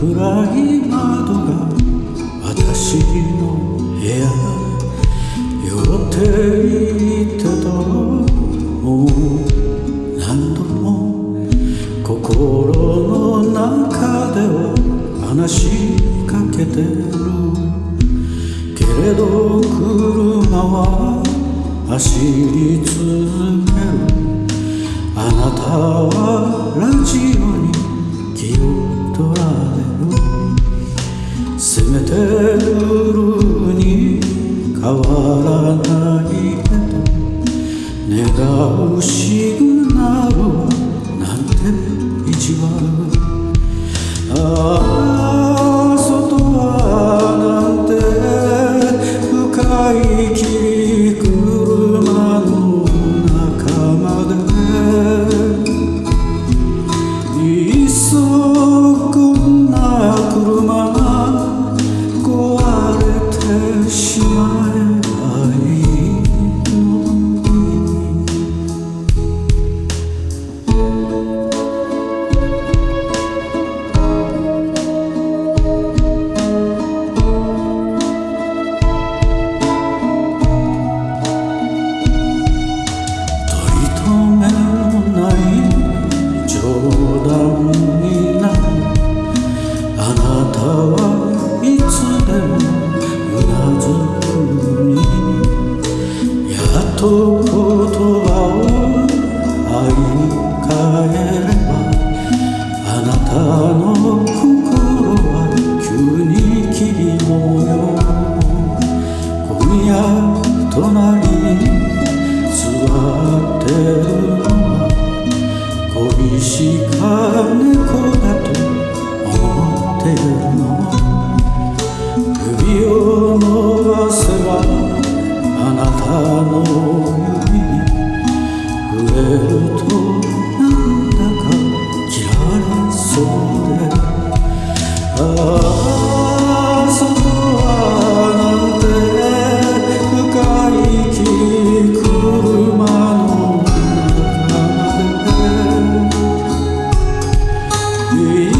暗い窓が私の部屋寄っていってともう。何度も心の中では話しかけてる。けれど車は走り続けるせめて夜に変わらないけど願うシ葉を会い返ればあなたの心は急に霧模様今夜隣に座ってるのは恋しか猫だと思ってるの指を伸ばせばあなたの中